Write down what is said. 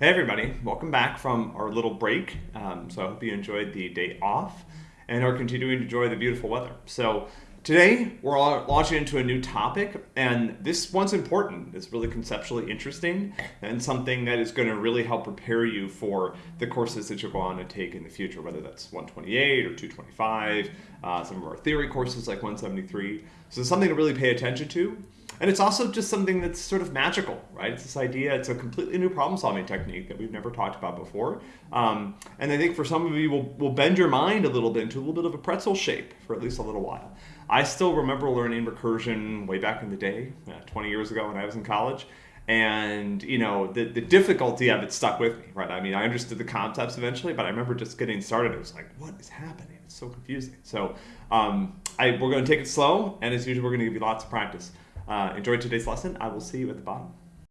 Hey everybody, welcome back from our little break. Um, so I hope you enjoyed the day off and are continuing to enjoy the beautiful weather. So today we're launching into a new topic and this one's important. It's really conceptually interesting and something that is going to really help prepare you for the courses that you're going to take in the future, whether that's 128 or 225, uh, some of our theory courses like 173. So something to really pay attention to. And it's also just something that's sort of magical, right? It's this idea, it's a completely new problem solving technique that we've never talked about before. Um, and I think for some of you, will will bend your mind a little bit into a little bit of a pretzel shape for at least a little while. I still remember learning recursion way back in the day, uh, 20 years ago when I was in college. And, you know, the, the difficulty of it stuck with me, right? I mean, I understood the concepts eventually, but I remember just getting started. It was like, what is happening? It's so confusing. So um, I, we're going to take it slow. And as usual, we're going to give you lots of practice. Uh, enjoy today's lesson. I will see you at the bottom.